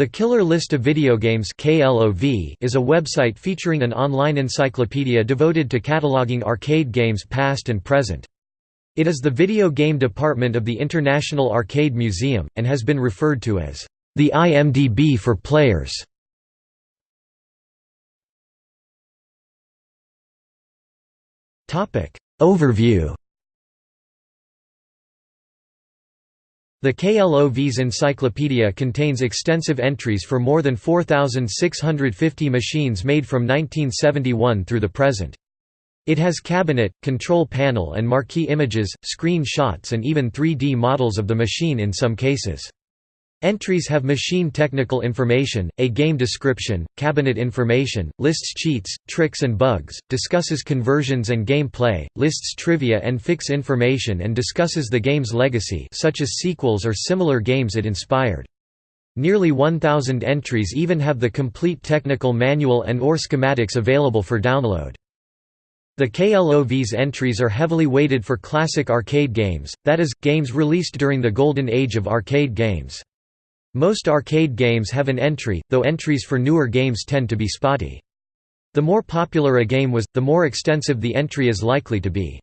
The Killer List of Video Games is a website featuring an online encyclopedia devoted to cataloging arcade games past and present. It is the video game department of the International Arcade Museum, and has been referred to as the IMDb for players. Overview The KLOV's encyclopedia contains extensive entries for more than 4,650 machines made from 1971 through the present. It has cabinet, control panel and marquee images, screen shots and even 3D models of the machine in some cases. Entries have machine technical information, a game description, cabinet information, lists cheats, tricks and bugs, discusses conversions and game play, lists trivia and fix information and discusses the game's legacy such as sequels or similar games it inspired. Nearly 1,000 entries even have the complete technical manual and or schematics available for download. The KLOV's entries are heavily weighted for classic arcade games, that is, games released during the golden age of arcade games. Most arcade games have an entry, though entries for newer games tend to be spotty. The more popular a game was, the more extensive the entry is likely to be.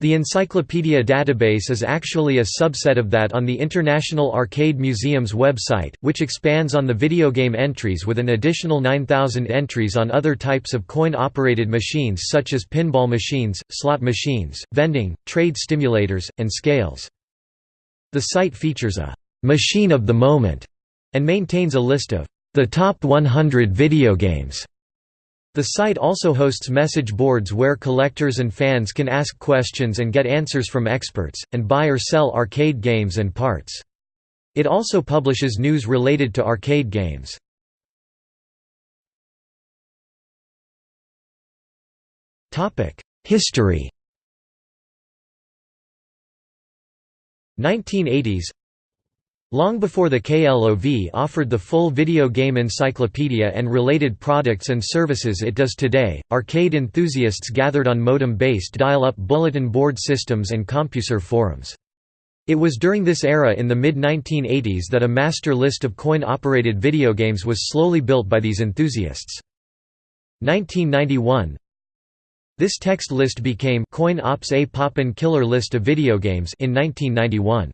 The Encyclopedia database is actually a subset of that on the International Arcade Museum's website, which expands on the video game entries with an additional 9,000 entries on other types of coin-operated machines such as pinball machines, slot machines, vending, trade stimulators, and scales. The site features a machine of the moment, and maintains a list of the top 100 video games. The site also hosts message boards where collectors and fans can ask questions and get answers from experts, and buy or sell arcade games and parts. It also publishes news related to arcade games. History 1980s Long before the KLOV offered the full video game encyclopedia and related products and services it does today, arcade enthusiasts gathered on modem-based dial-up bulletin board systems and CompuServe forums. It was during this era in the mid-1980s that a master list of coin-operated video games was slowly built by these enthusiasts. 1991 This text list became Coin Ops A Poppin' Killer List of Video Games in 1991.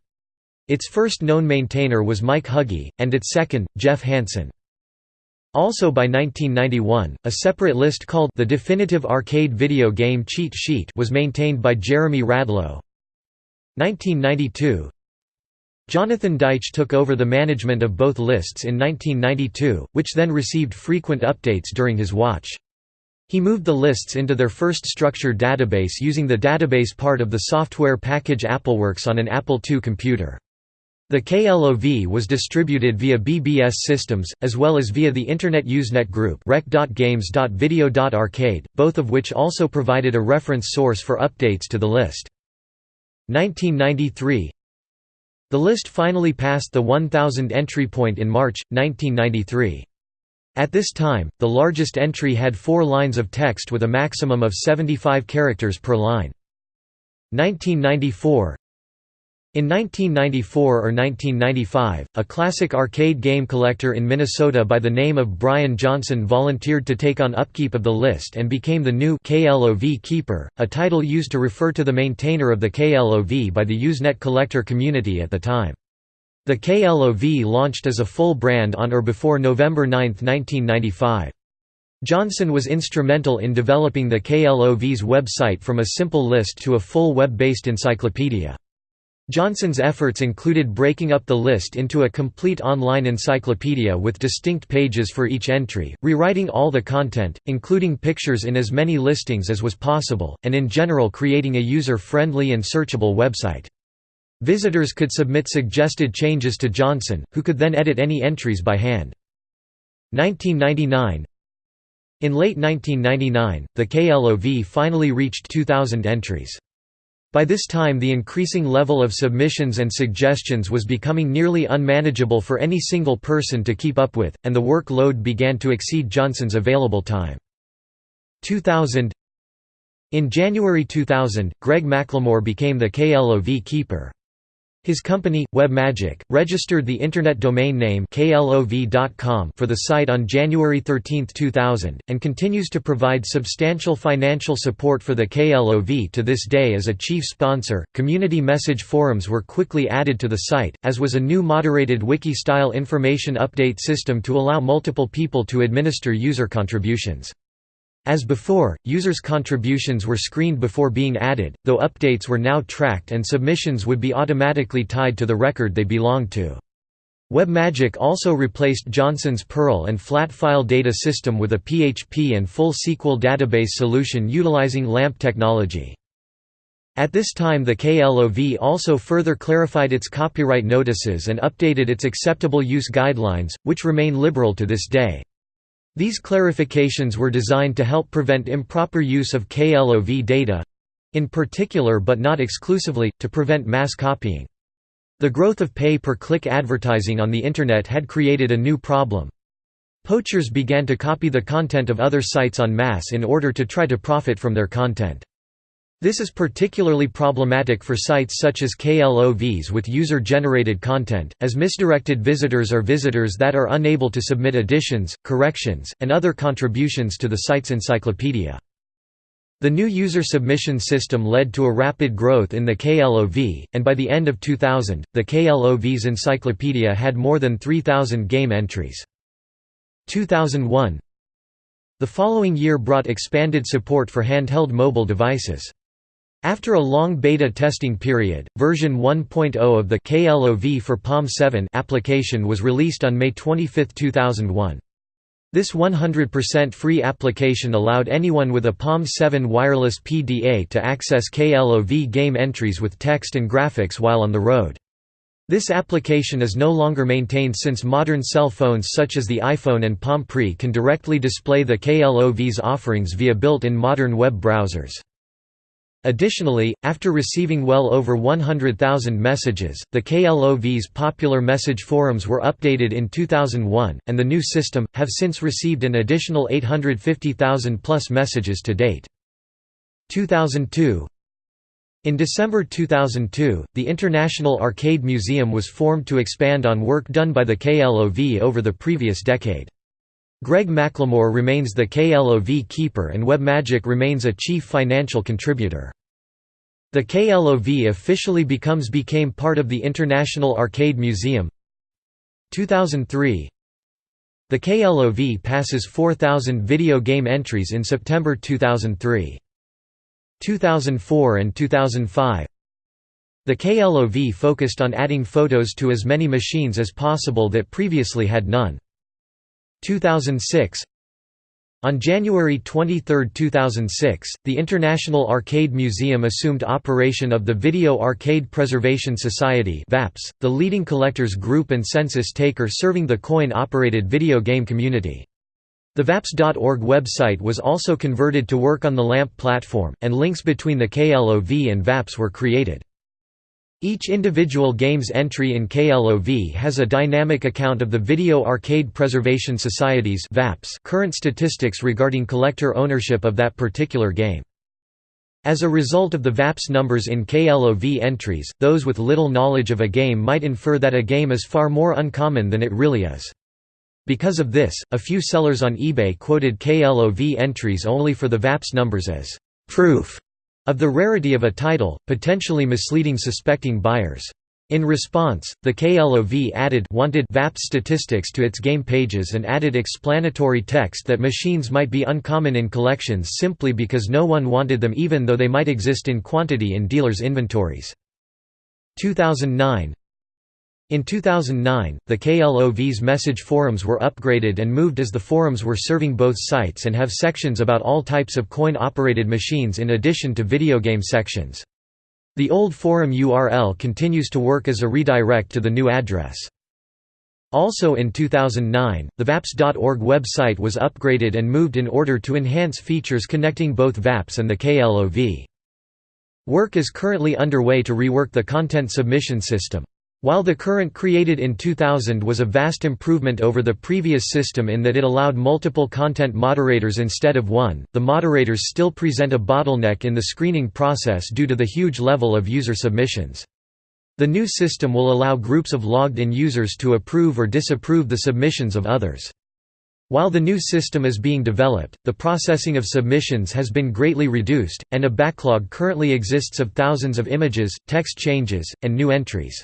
Its first known maintainer was Mike Huggy, and its second, Jeff Hansen. Also by 1991, a separate list called the Definitive Arcade Video Game Cheat Sheet was maintained by Jeremy Radlow. 1992 Jonathan Deitch took over the management of both lists in 1992, which then received frequent updates during his watch. He moved the lists into their first structured database using the database part of the software package AppleWorks on an Apple II computer. The KLOV was distributed via BBS systems, as well as via the Internet Usenet group rec.games.video.arcade, both of which also provided a reference source for updates to the list. 1993 The list finally passed the 1,000 entry point in March, 1993. At this time, the largest entry had four lines of text with a maximum of 75 characters per line. 1994 in 1994 or 1995, a classic arcade game collector in Minnesota by the name of Brian Johnson volunteered to take on upkeep of the list and became the new KLOV Keeper, a title used to refer to the maintainer of the KLOV by the Usenet collector community at the time. The KLOV launched as a full brand on or before November 9, 1995. Johnson was instrumental in developing the KLOV's website from a simple list to a full web-based encyclopedia. Johnson's efforts included breaking up the list into a complete online encyclopedia with distinct pages for each entry, rewriting all the content, including pictures in as many listings as was possible, and in general creating a user-friendly and searchable website. Visitors could submit suggested changes to Johnson, who could then edit any entries by hand. 1999 In late 1999, the KLOV finally reached 2,000 entries. By this time the increasing level of submissions and suggestions was becoming nearly unmanageable for any single person to keep up with, and the workload began to exceed Johnson's available time. 2000 In January 2000, Greg McLemore became the KLOV keeper. His company, WebMagic, registered the Internet domain name klov.com for the site on January 13, 2000, and continues to provide substantial financial support for the KLOV to this day as a chief sponsor. Community message forums were quickly added to the site, as was a new moderated wiki style information update system to allow multiple people to administer user contributions. As before, users' contributions were screened before being added, though updates were now tracked and submissions would be automatically tied to the record they belonged to. WebMagic also replaced Johnson's Perl and flat file data system with a PHP and full SQL database solution utilizing LAMP technology. At this time the KLOV also further clarified its copyright notices and updated its acceptable use guidelines, which remain liberal to this day. These clarifications were designed to help prevent improper use of KLOV data—in particular but not exclusively, to prevent mass copying. The growth of pay-per-click advertising on the Internet had created a new problem. Poachers began to copy the content of other sites en masse in order to try to profit from their content. This is particularly problematic for sites such as KLOVs with user-generated content, as misdirected visitors are visitors that are unable to submit additions, corrections, and other contributions to the site's encyclopedia. The new user submission system led to a rapid growth in the KLOV, and by the end of 2000, the KLOV's encyclopedia had more than 3,000 game entries. 2001 The following year brought expanded support for handheld mobile devices. After a long beta testing period, version 1.0 of the KLOV for Palm 7 application was released on May 25, 2001. This 100% free application allowed anyone with a Palm 7 wireless PDA to access KLOV game entries with text and graphics while on the road. This application is no longer maintained since modern cell phones such as the iPhone and Palm Pre can directly display the KLOV's offerings via built-in modern web browsers. Additionally, after receiving well over 100,000 messages, the KLOV's popular message forums were updated in 2001, and the new system, have since received an additional 850,000 plus messages to date. 2002 In December 2002, the International Arcade Museum was formed to expand on work done by the KLOV over the previous decade. Greg McLemore remains the KLOV keeper and WebMagic remains a chief financial contributor. The KLOV officially becomes became part of the International Arcade Museum 2003 The KLOV passes 4,000 video game entries in September 2003. 2004 and 2005 The KLOV focused on adding photos to as many machines as possible that previously had none. 2006 on January 23, 2006, the International Arcade Museum assumed operation of the Video Arcade Preservation Society VAPS, the leading collectors group and census taker serving the coin-operated video game community. The VAPS.org website was also converted to work on the LAMP platform, and links between the KLOV and VAPS were created. Each individual game's entry in KLOV has a dynamic account of the Video Arcade Preservation Society's current statistics regarding collector ownership of that particular game. As a result of the VAPS numbers in KLOV entries, those with little knowledge of a game might infer that a game is far more uncommon than it really is. Because of this, a few sellers on eBay quoted KLOV entries only for the VAPS numbers as proof of the rarity of a title, potentially misleading suspecting buyers. In response, the KLOV added wanted VAP statistics to its game pages and added explanatory text that machines might be uncommon in collections simply because no one wanted them even though they might exist in quantity in dealers' inventories. 2009 in 2009, the KLOV's message forums were upgraded and moved as the forums were serving both sites and have sections about all types of coin-operated machines in addition to video game sections. The old forum URL continues to work as a redirect to the new address. Also in 2009, the VAPS.org website was upgraded and moved in order to enhance features connecting both VAPS and the KLOV. Work is currently underway to rework the content submission system. While the current created in 2000 was a vast improvement over the previous system in that it allowed multiple content moderators instead of one, the moderators still present a bottleneck in the screening process due to the huge level of user submissions. The new system will allow groups of logged-in users to approve or disapprove the submissions of others. While the new system is being developed, the processing of submissions has been greatly reduced, and a backlog currently exists of thousands of images, text changes, and new entries.